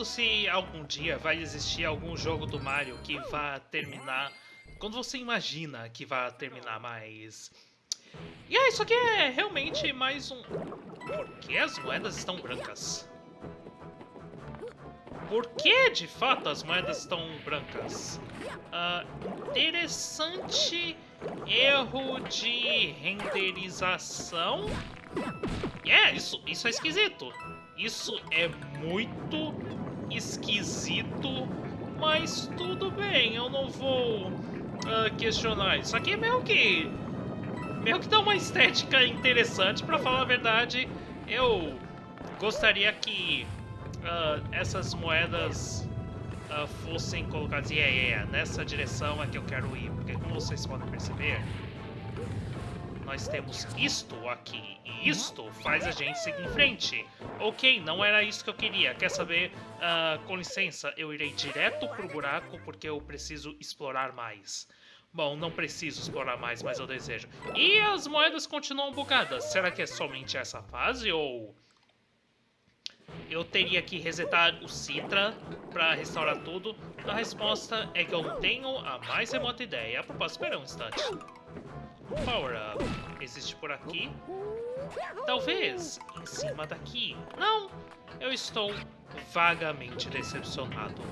pergunto se algum dia vai existir algum jogo do Mario que vá terminar quando você imagina que vai terminar, mas... E ah, isso aqui é realmente mais um... Por que as moedas estão brancas? Por que, de fato, as moedas estão brancas? Uh, interessante erro de renderização. É, yeah, isso, isso é esquisito. Isso é muito esquisito, mas tudo bem, eu não vou uh, questionar. Isso aqui é meio que... meio que dá uma estética interessante, pra falar a verdade. Eu gostaria que uh, essas moedas uh, fossem colocadas... Yeah, yeah, nessa direção é que eu quero ir, porque como vocês podem perceber nós temos isto aqui, e isto faz a gente seguir em frente. Ok, não era isso que eu queria. Quer saber? Uh, com licença, eu irei direto pro buraco porque eu preciso explorar mais. Bom, não preciso explorar mais, mas eu desejo. E as moedas continuam bugadas. Será que é somente essa fase ou... Eu teria que resetar o Citra para restaurar tudo? A resposta é que eu não tenho a mais remota ideia. A propósito, espera um instante. Power Up existe por aqui? Talvez em cima daqui. Não, eu estou vagamente decepcionado.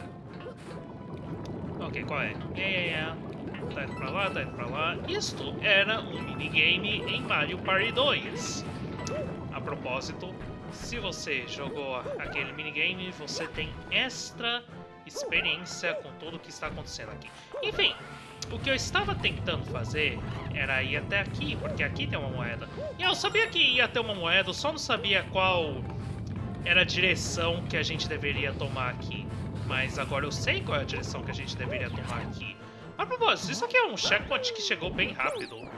Ok, qual é? É, é, é. Tá indo pra lá, tá indo pra lá. Isto era um minigame em Mario Party 2. A propósito, se você jogou aquele minigame, você tem extra experiência com tudo o que está acontecendo aqui. Enfim, o que eu estava tentando fazer era ir até aqui, porque aqui tem uma moeda. E eu sabia que ia ter uma moeda, eu só não sabia qual era a direção que a gente deveria tomar aqui. Mas agora eu sei qual é a direção que a gente deveria tomar aqui. A propósito, isso aqui é um checkpoint que chegou bem rápido.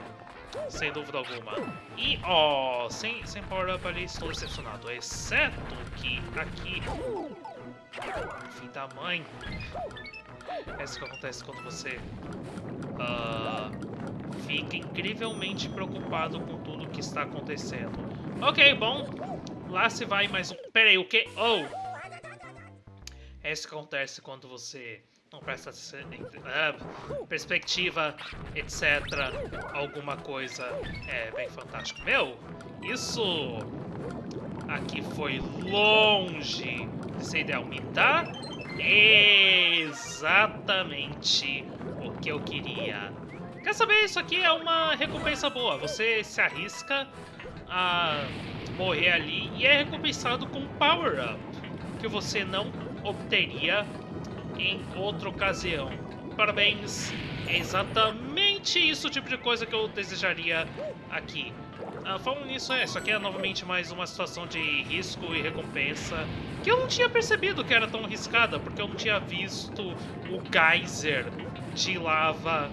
Sem dúvida alguma. E, ó, oh, sem, sem power-up ali estou decepcionado. Exceto que aqui... Fim da mãe. É isso que acontece quando você uh, fica incrivelmente preocupado com tudo que está acontecendo. Ok, bom. Lá se vai mais um... Pera aí, o quê? Oh! É isso que acontece quando você não presta uh, perspectiva, etc. Alguma coisa é bem fantástico. Meu, isso aqui foi longe de ser ideal. Me dá exatamente o que eu queria. Quer saber? Isso aqui é uma recompensa boa. Você se arrisca a morrer ali e é recompensado com power-up, que você não obteria em outra ocasião. Parabéns, é exatamente isso tipo de coisa que eu desejaria aqui. Ah, falando nisso, é, isso aqui é novamente mais uma situação de risco e recompensa que eu não tinha percebido que era tão arriscada, porque eu não tinha visto o geyser de lava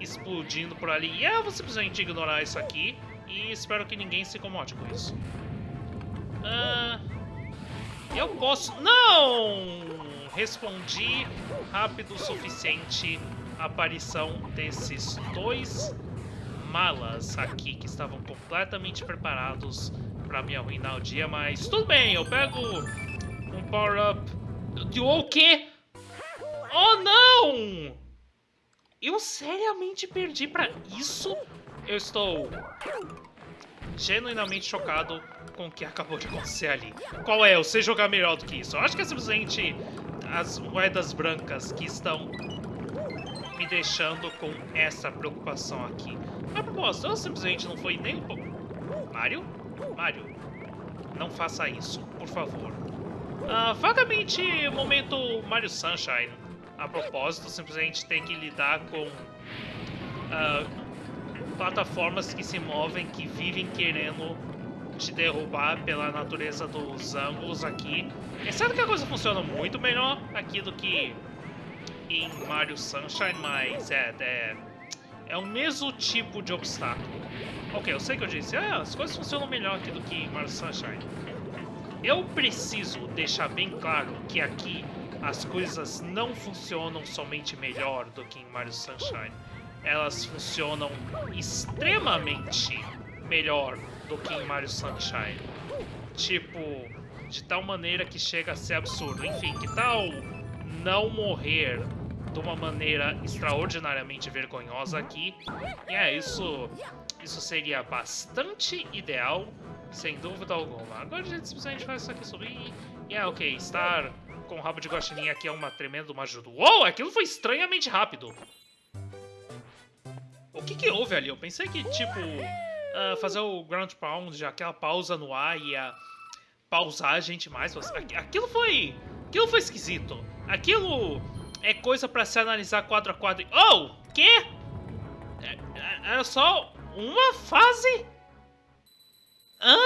explodindo por ali. E eu vou simplesmente ignorar isso aqui e espero que ninguém se incomode com isso. Ah, eu posso... Não! Respondi rápido o suficiente a aparição desses dois malas aqui que estavam completamente preparados para me arruinar o dia, mas tudo bem, eu pego um power-up de o quê? Oh, não! Eu seriamente perdi para isso? Eu estou genuinamente chocado com o que acabou de acontecer ali. Qual é? Eu sei jogar melhor do que isso. Eu acho que é simplesmente as moedas brancas que estão me deixando com essa preocupação aqui. A propósito, eu simplesmente não foi nem um pouco... Mario? Mario, não faça isso, por favor. Uh, vagamente, momento Mario Sunshine. A propósito, simplesmente tem que lidar com... Uh, plataformas que se movem, que vivem querendo te derrubar pela natureza dos ângulos aqui. É certo que a coisa funciona muito melhor aqui do que em Mario Sunshine, mas é, é, é o mesmo tipo de obstáculo. Ok, eu sei que eu disse, ah, as coisas funcionam melhor aqui do que em Mario Sunshine. Eu preciso deixar bem claro que aqui as coisas não funcionam somente melhor do que em Mario Sunshine. Elas funcionam extremamente melhor do que em Mario Sunshine. Tipo, de tal maneira que chega a ser absurdo. Enfim, que tal não morrer de uma maneira extraordinariamente vergonhosa aqui? E é, isso, isso seria bastante ideal, sem dúvida alguma. Agora a gente simplesmente faz isso aqui subir. E é, ok, estar com o rabo de guaxinim aqui é uma tremenda uma ajuda. Uou, aquilo foi estranhamente rápido. O que que houve ali? Eu pensei que, tipo, uh, fazer o ground pound, aquela pausa no ar ia pausar a gente mais. Aquilo foi... Aquilo foi esquisito. Aquilo é coisa pra se analisar quadro a quadro. Oh! Quê? É, é, era só uma fase? Hã?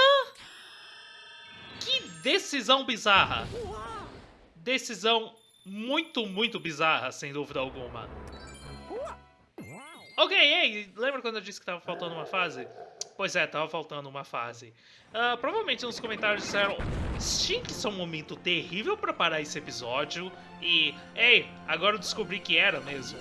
Que decisão bizarra. Decisão muito, muito bizarra, sem dúvida alguma. Ok, ei, lembra quando eu disse que tava faltando uma fase? Pois é, tava faltando uma fase. Uh, provavelmente nos comentários disseram tinha que ser um momento terrível para parar esse episódio. E, ei, agora eu descobri que era mesmo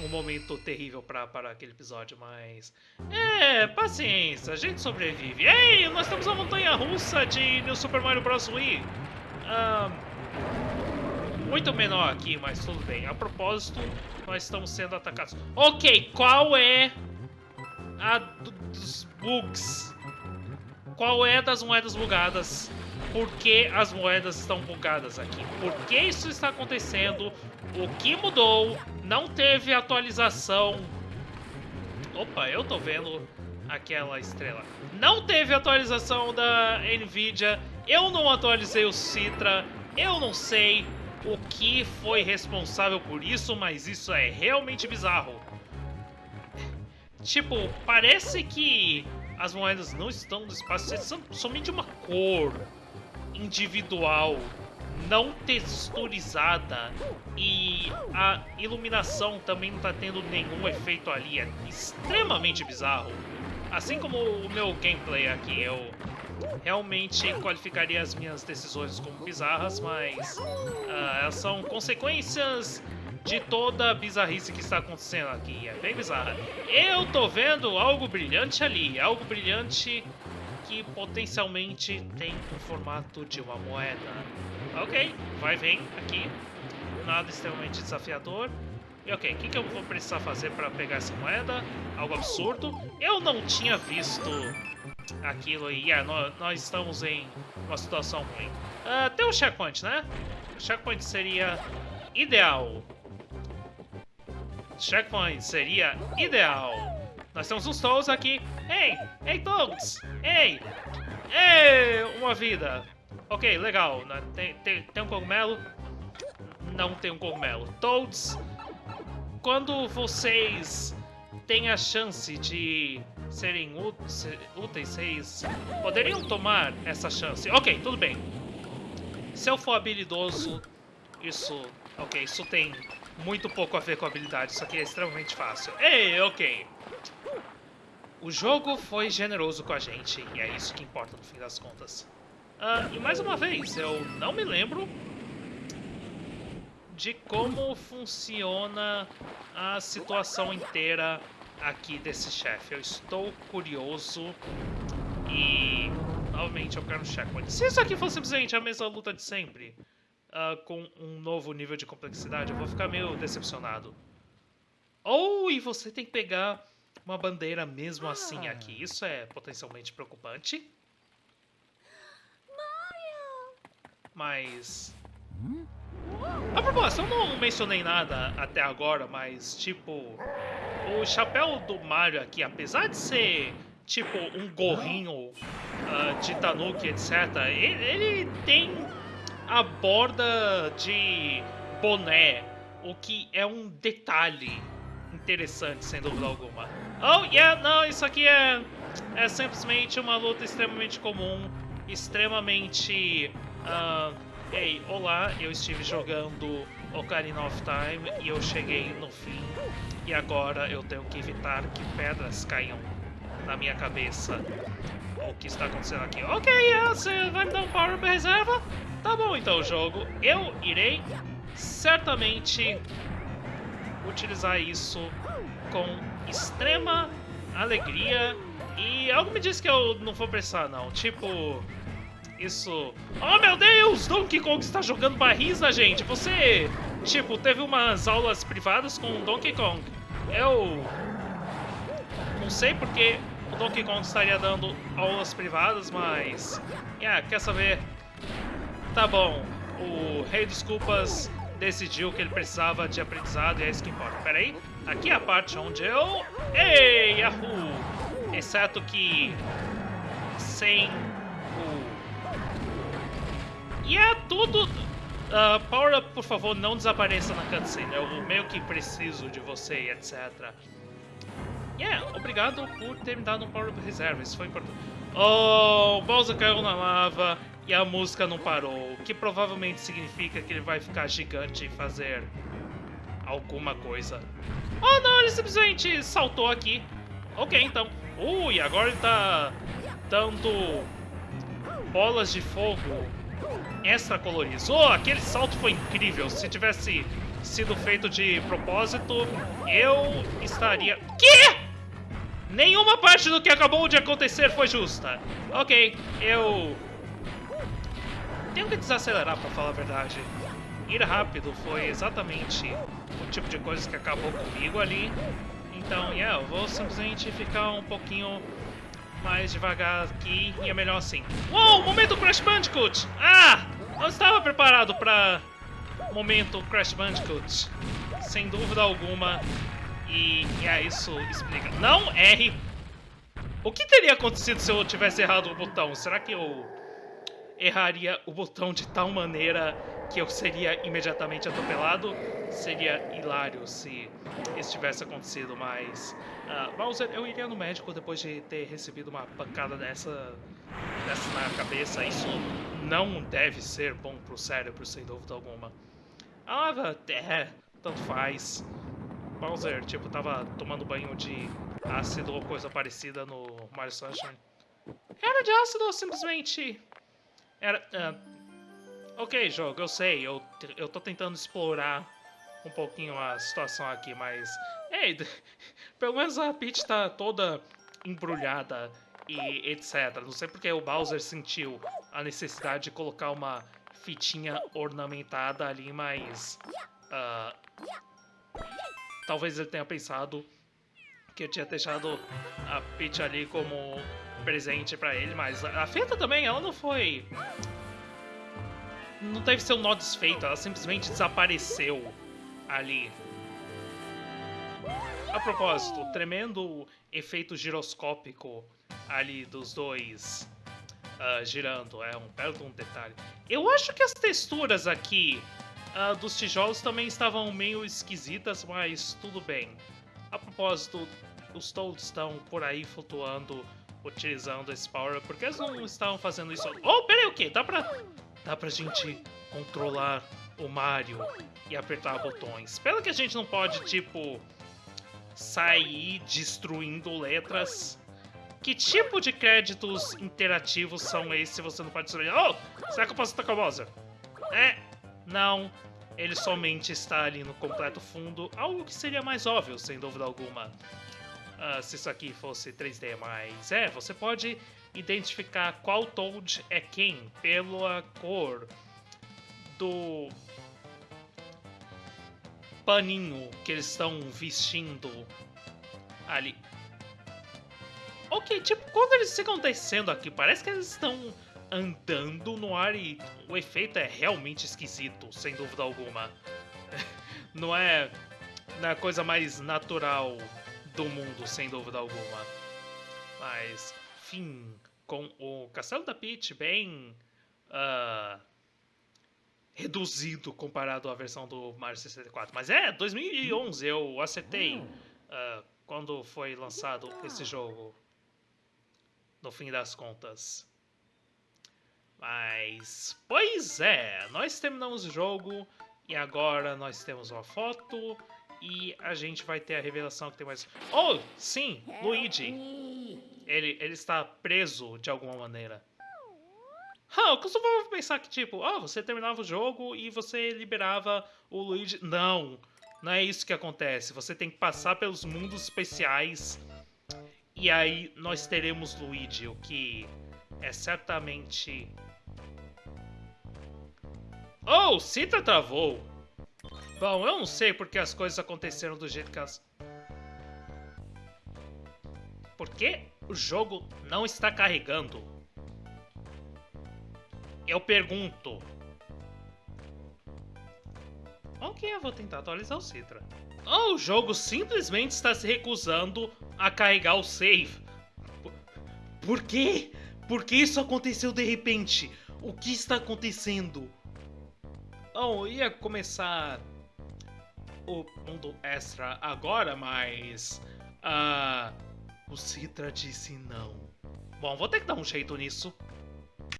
um momento terrível para parar aquele episódio, mas... É, paciência, a gente sobrevive. Ei, nós temos a montanha-russa de New Super Mario Bros. Wii. Uh, muito menor aqui, mas tudo bem. A propósito, nós estamos sendo atacados. Ok, qual é a dos bugs? Qual é das moedas bugadas? Por que as moedas estão bugadas aqui? Por que isso está acontecendo? O que mudou? Não teve atualização. Opa, eu tô vendo aquela estrela. Não teve atualização da Nvidia. Eu não atualizei o Citra. Eu não sei o que foi responsável por isso, mas isso é realmente bizarro. Tipo, parece que as moedas não estão no espaço, são somente uma cor individual, não texturizada e a iluminação também não está tendo nenhum efeito ali, é extremamente bizarro. Assim como o meu gameplay aqui, eu realmente qualificaria as minhas decisões como bizarras, mas uh, elas são consequências de toda a bizarrice que está acontecendo aqui. É bem bizarra. Eu tô vendo algo brilhante ali, algo brilhante que potencialmente tem o formato de uma moeda. Ok, vai vem aqui. Nada extremamente desafiador. E ok, o que, que eu vou precisar fazer para pegar essa moeda? Algo absurdo. Eu não tinha visto aquilo aí. Yeah, nós, nós, estamos em uma situação ruim. Uh, tem um checkpoint, né? Checkpoint seria ideal. Checkpoint seria ideal. Nós temos uns Toads aqui. Ei! Ei, Toads! Ei! Ei! Uma vida. Ok, legal. Né? Tem, tem, tem um cogumelo? Não tem um cogumelo. Toads, quando vocês têm a chance de serem úteis, vocês poderiam tomar essa chance. Ok, tudo bem. Se eu for habilidoso, isso... Ok, isso tem muito pouco a ver com habilidade. Isso aqui é extremamente fácil. Ei, ok. O jogo foi generoso com a gente, e é isso que importa no fim das contas. Uh, e mais uma vez, eu não me lembro de como funciona a situação inteira aqui desse chefe. Eu estou curioso e novamente eu quero um checkpoint. Se isso aqui fosse simplesmente a mesma luta de sempre, uh, com um novo nível de complexidade, eu vou ficar meio decepcionado. Ou oh, e você tem que pegar uma bandeira mesmo assim aqui. Isso é potencialmente preocupante. Mas... A propósito, eu não mencionei nada até agora, mas tipo... O chapéu do Mario aqui, apesar de ser tipo um gorrinho uh, de Tanuki, etc., ele, ele tem a borda de boné, o que é um detalhe interessante, sem dúvida alguma. Oh, yeah, não, isso aqui é, é simplesmente uma luta extremamente comum, extremamente... Uh, Ei, olá, eu estive jogando Ocarina of Time e eu cheguei no fim. E agora eu tenho que evitar que pedras caiam na minha cabeça. O que está acontecendo aqui? Ok, você vai me dar um power reserva? Tá bom então, jogo. Eu irei certamente utilizar isso com extrema alegria. E algo me diz que eu não vou precisar, não. Tipo, Isso... Oh, meu Deus! Donkey Kong está jogando barris na gente! Você, tipo, teve umas aulas privadas com Donkey Kong. Eu... Não sei porque o Donkey Kong estaria dando aulas privadas, mas... Yeah, quer saber? Tá bom. O Rei dos Culpas decidiu que ele precisava de aprendizado e é isso que importa. Pera aí. Aqui é a parte onde eu... Ei, Yahoo! Exceto que... Sem. E é tudo... Uh, Power Up, por favor, não desapareça na cutscene. Eu meio que preciso de você, etc. Yeah, obrigado por ter me dado um Power reserva. Isso foi importante. Oh, o Bowser caiu na lava e a música não parou, o que provavelmente significa que ele vai ficar gigante e fazer alguma coisa. Oh não, ele simplesmente saltou aqui. Ok, então. Ui, agora ele tá dando bolas de fogo extra coloridas. Oh, aquele salto foi incrível. Se tivesse sido feito de propósito, eu estaria... Que? Nenhuma parte do que acabou de acontecer foi justa. Ok, eu tenho que desacelerar para falar a verdade. Ir rápido foi exatamente o tipo de coisa que acabou comigo ali. Então, yeah, eu vou simplesmente ficar um pouquinho mais devagar aqui e é melhor assim. Uou, momento Crash Bandicoot! Ah, não estava preparado para momento Crash Bandicoot. Sem dúvida alguma. E, yeah, isso explica. Não erre! O que teria acontecido se eu tivesse errado o botão? Será que eu erraria o botão de tal maneira que eu seria imediatamente atropelado. Seria hilário se isso tivesse acontecido, mas... Uh, Bowser, eu iria no médico depois de ter recebido uma pancada dessa, dessa na cabeça. Isso não deve ser bom pro cérebro, sem dúvida alguma. Ah, é, tanto faz. Bowser, tipo, tava tomando banho de ácido ou coisa parecida no Mario Sunshine. Era de ácido ou simplesmente era... Uh, ok, jogo, eu sei, eu, eu tô tentando explorar um pouquinho a situação aqui, mas... Ei, pelo menos a Peach tá toda embrulhada e etc. Não sei porque o Bowser sentiu a necessidade de colocar uma fitinha ornamentada ali, mas... Uh, talvez ele tenha pensado que eu tinha deixado a Peach ali como presente pra ele, mas a feta também, ela não foi... Não deve ser um nó desfeito, ela simplesmente desapareceu ali. A propósito, tremendo efeito giroscópico ali dos dois uh, girando, é um belo um detalhe. Eu acho que as texturas aqui uh, dos tijolos também estavam meio esquisitas, mas tudo bem. A propósito, os Toads estão por aí flutuando utilizando esse power, por que eles não estavam fazendo isso? Oh, peraí, o quê? Dá pra, dá pra gente controlar o Mario e apertar botões. Pelo que a gente não pode, tipo, sair destruindo letras. Que tipo de créditos interativos são esses se você não pode destruir? Oh, será que eu posso atacar o Bowser? É, não. Ele somente está ali no completo fundo, algo que seria mais óbvio, sem dúvida alguma uh, se isso aqui fosse 3D, mas é, você pode identificar qual Toad é quem pela cor do paninho que eles estão vestindo ali. Ok, tipo, quando eles ficam descendo aqui, parece que eles estão andando no ar e o efeito é realmente esquisito, sem dúvida alguma. Não é, não é a coisa mais natural do mundo, sem dúvida alguma. Mas, fim, com o Castelo da Peach bem uh, reduzido comparado à versão do Mario 64. Mas é, 2011 eu acertei uh, quando foi lançado esse jogo, no fim das contas. Mas, pois é, nós terminamos o jogo e agora nós temos uma foto e a gente vai ter a revelação que tem mais... Oh, sim, Luigi. Ele, ele está preso de alguma maneira. Ah, eu costumava pensar que, tipo, oh, você terminava o jogo e você liberava o Luigi. Não, não é isso que acontece. Você tem que passar pelos mundos especiais e aí nós teremos Luigi, o que é certamente Oh, Citra travou. Bom, eu não sei porque as coisas aconteceram do jeito que elas... Por que o jogo não está carregando? Eu pergunto. Ok, eu vou tentar atualizar o Citra. Oh, o jogo simplesmente está se recusando a carregar o save. Por, quê? Por que isso aconteceu de repente? O que está acontecendo? Oh, ia começar o mundo extra agora, mas. Uh, o Citra disse não. Bom, vou ter que dar um jeito nisso.